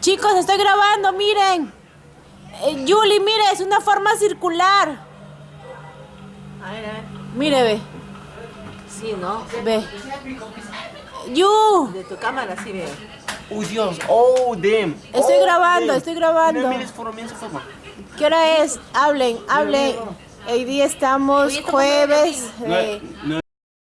Chicos, estoy grabando, miren. Eh, Yuli, mire, es una forma circular. Mire, ve. Sí, ¿no? Ve. Yu, De tu cámara sí veo. Oh Dios, oh damn. Estoy grabando, estoy grabando. ¿qué hora es? Hablen, hablen. Hoy día estamos jueves.